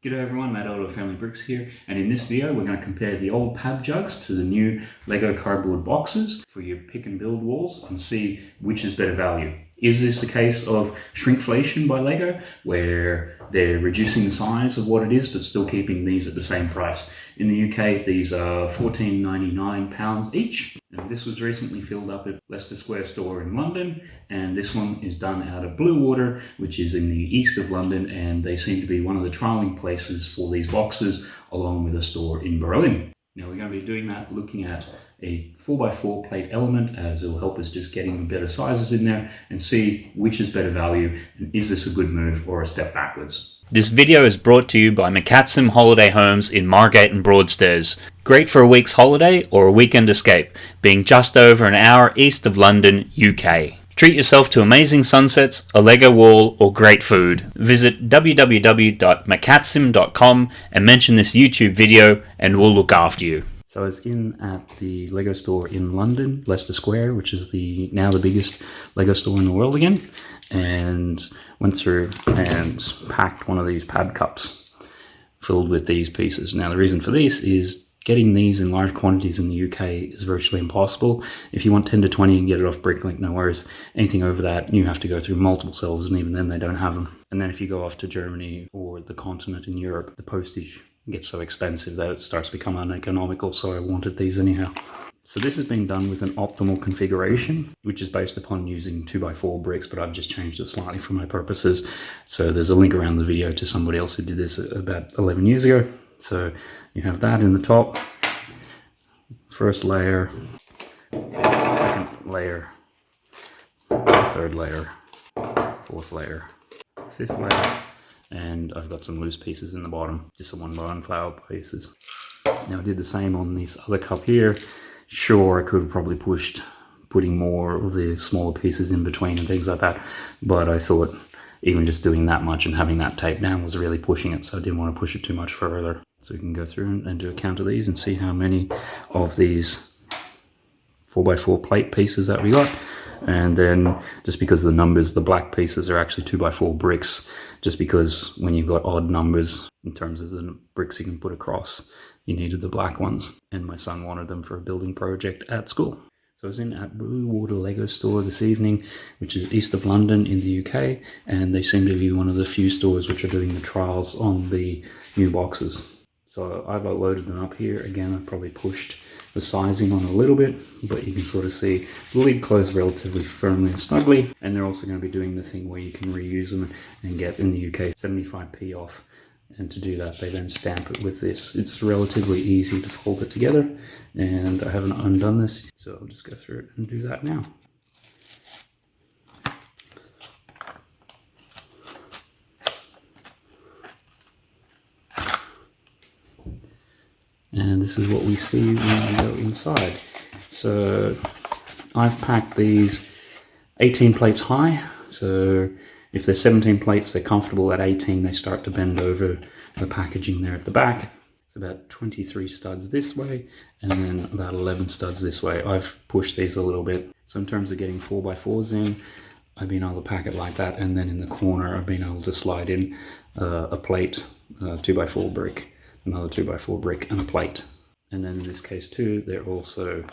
G'day everyone, Matt Elder Family Bricks here, and in this video we're going to compare the old pab jugs to the new Lego cardboard boxes for your pick and build walls and see which is better value. Is this a case of shrinkflation by Lego, where they're reducing the size of what it is, but still keeping these at the same price? In the UK, these are £14.99 each. And this was recently filled up at Leicester Square store in London, and this one is done out of Bluewater, which is in the east of London, and they seem to be one of the trialing places for these boxes, along with a store in Berlin. Now we're going to be doing that looking at a 4x4 plate element uh, as it will help us just getting better sizes in there and see which is better value and is this a good move or a step backwards. This video is brought to you by McCatsim Holiday Homes in Margate and Broadstairs. Great for a week's holiday or a weekend escape, being just over an hour east of London, UK. Treat yourself to amazing sunsets, a Lego wall, or great food. Visit www.macatsim.com and mention this YouTube video and we'll look after you. So I was in at the Lego store in London, Leicester Square, which is the now the biggest Lego store in the world again, and went through and packed one of these PaB cups filled with these pieces. Now the reason for this is Getting these in large quantities in the UK is virtually impossible. If you want 10 to 20 and get it off Bricklink, no worries. Anything over that, you have to go through multiple cells, and even then they don't have them. And then if you go off to Germany or the continent in Europe, the postage gets so expensive that it starts to become uneconomical, so I wanted these anyhow. So this has been done with an optimal configuration, which is based upon using 2x4 bricks, but I've just changed it slightly for my purposes. So there's a link around the video to somebody else who did this about 11 years ago. So you have that in the top, first layer, second layer, third layer, fourth layer, fifth layer, and I've got some loose pieces in the bottom, just some one flower pieces. Now I did the same on this other cup here. Sure, I could have probably pushed putting more of the smaller pieces in between and things like that, but I thought even just doing that much and having that tape down was really pushing it, so I didn't want to push it too much further. So we can go through and do a count of these and see how many of these 4x4 plate pieces that we got. And then just because the numbers, the black pieces are actually 2x4 bricks, just because when you've got odd numbers in terms of the bricks you can put across, you needed the black ones. And my son wanted them for a building project at school. So I was in at Bluewater Lego store this evening, which is east of London in the UK, and they seem to be one of the few stores which are doing the trials on the new boxes. So I've loaded them up here. Again, I've probably pushed the sizing on a little bit, but you can sort of see the lid closed relatively firmly and snugly. And they're also going to be doing the thing where you can reuse them and get, in the UK, 75p off. And to do that, they then stamp it with this. It's relatively easy to fold it together, and I haven't undone this, so I'll just go through it and do that now. And this is what we see when we go inside. So I've packed these 18 plates high, so if they're 17 plates, they're comfortable at 18, they start to bend over the packaging there at the back. It's about 23 studs this way, and then about 11 studs this way. I've pushed these a little bit. So in terms of getting 4x4s in, I've been able to pack it like that, and then in the corner, I've been able to slide in uh, a plate, uh, 2x4 brick another 2x4 brick and a plate. And then in this case too, they're also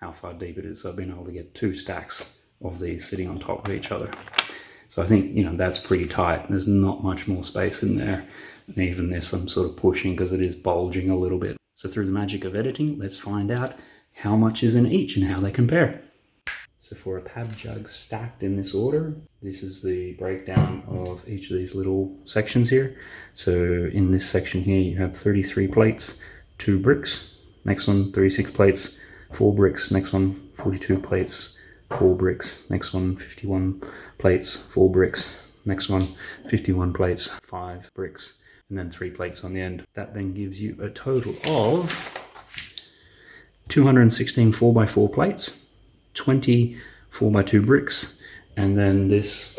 how far deep it is. So I've been able to get two stacks of these sitting on top of each other. So I think, you know, that's pretty tight. There's not much more space in there. And even this I'm sort of pushing because it is bulging a little bit. So through the magic of editing, let's find out how much is in each and how they compare. So for a pab jug stacked in this order, this is the breakdown of each of these little sections here. So in this section here, you have 33 plates, two bricks. Next one, 36 plates, four bricks. Next one, 42 plates, four bricks. Next one, 51 plates, four bricks. Next one, 51 plates, five bricks. And then three plates on the end. That then gives you a total of 216 4x4 plates 20 4x2 bricks and then this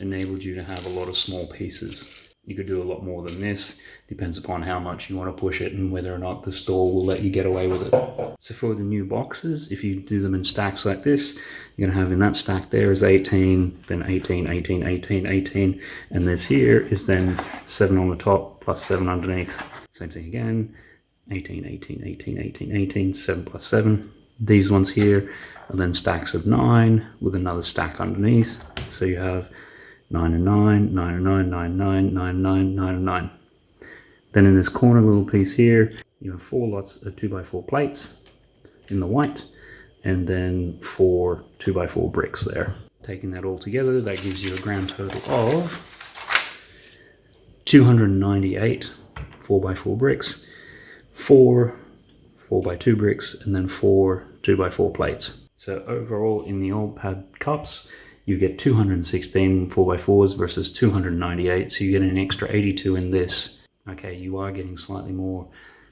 enabled you to have a lot of small pieces You could do a lot more than this. Depends upon how much you want to push it and whether or not the store will let you get away with it. So for the new boxes, if you do them in stacks like this, you're going to have in that stack there is 18, then 18, 18, 18, 18, and this here is then 7 on the top plus 7 underneath. Same thing again, 18, 18, 18, 18, 18, 7 plus 7. These ones here are then stacks of 9 with another stack underneath. So you have 9 and 9, 9 and 9, 9, 9, 9, 9, 9 and 9. Then in this corner little piece here, you have four lots of two by four plates in the white, and then four two by four bricks there. Taking that all together, that gives you a grand total of 298 four by four bricks, four four by two bricks, and then four 2x4 plates. So overall, in the old PaB cups, you get 216 4x4s versus 298, so you get an extra 82 in this. Okay, you are getting slightly more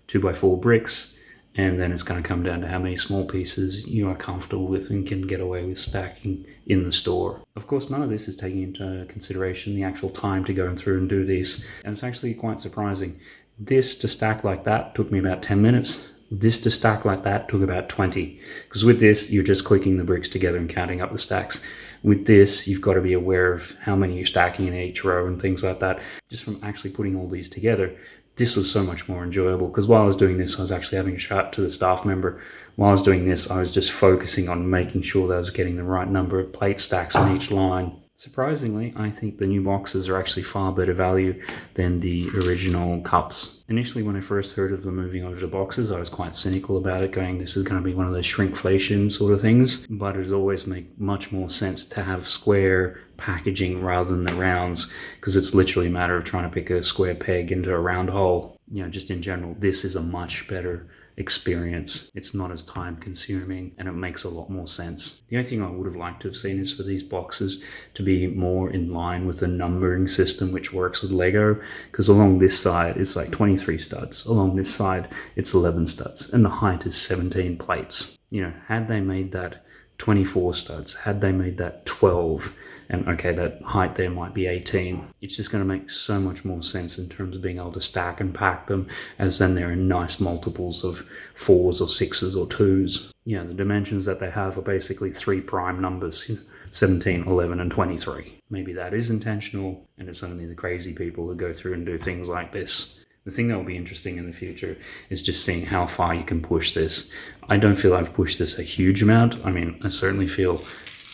2x4 bricks, and then it's going to come down to how many small pieces you are comfortable with and can get away with stacking in the store. Of course, none of this is taking into consideration the actual time to go through and do these, and it's actually quite surprising. This to stack like that took me about 10 minutes. This to stack like that took about 20, because with this, you're just clicking the bricks together and counting up the stacks. With this, you've got to be aware of how many you're stacking in each row and things like that. Just from actually putting all these together, this was so much more enjoyable because while I was doing this, I was actually having a chat to the staff member. While I was doing this, I was just focusing on making sure that I was getting the right number of plate stacks on each line. Surprisingly, I think the new boxes are actually far better value than the original cups. Initially, when I first heard of them moving over to boxes, I was quite cynical about it, going, this is going to be one of those shrinkflation sort of things. But it always make much more sense to have square packaging rather than the rounds, because it's literally a matter of trying to pick a square peg into a round hole. You know, just in general, this is a much better experience. It's not as time consuming and it makes a lot more sense. The only thing I would have liked to have seen is for these boxes to be more in line with the numbering system which works with Lego because along this side it's like 23 studs, along this side it's 11 studs and the height is 17 plates. You know, had they made that 24 studs, had they made that 12 and okay, that height there might be 18. It's just going to make so much more sense in terms of being able to stack and pack them as then they're in nice multiples of fours or sixes or twos. Yeah, the dimensions that they have are basically three prime numbers. 17, 11, and 23. Maybe that is intentional, and it's only the crazy people who go through and do things like this. The thing that will be interesting in the future is just seeing how far you can push this. I don't feel I've pushed this a huge amount. I mean, I certainly feel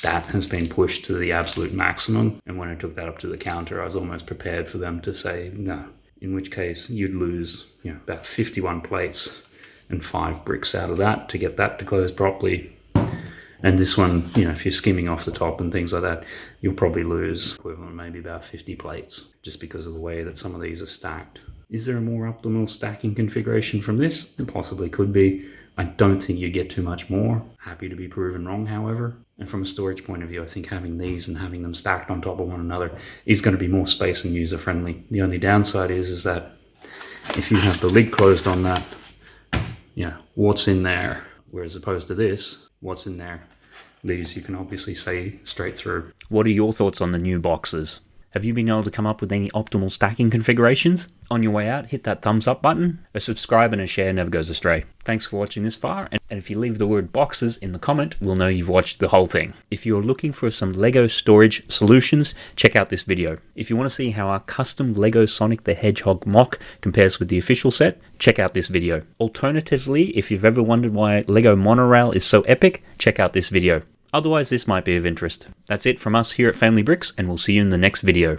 that has been pushed to the absolute maximum. And when I took that up to the counter, I was almost prepared for them to say no, in which case you'd lose you know, about 51 plates and five bricks out of that to get that to close properly. And this one, you know, if you're skimming off the top and things like that, you'll probably lose equivalent maybe about 50 plates just because of the way that some of these are stacked. Is there a more optimal stacking configuration from this? There possibly could be. I don't think you get too much more. Happy to be proven wrong, however. And from a storage point of view, I think having these and having them stacked on top of one another is going to be more space and user friendly. The only downside is, is that if you have the lid closed on that, yeah, what's in there? Whereas opposed to this, what's in there? These you can obviously see straight through. What are your thoughts on the new boxes? Have you been able to come up with any optimal stacking configurations? On your way out, hit that thumbs up button. A subscribe and a share never goes astray. Thanks for watching this far, and if you leave the word boxes in the comment, we'll know you've watched the whole thing. If you're looking for some LEGO storage solutions, check out this video. If you want to see how our custom LEGO Sonic the Hedgehog MOC compares with the official set, check out this video. Alternatively, if you've ever wondered why LEGO Monorail is so epic, check out this video. Otherwise, this might be of interest. That's it from us here at Family Bricks, and we'll see you in the next video.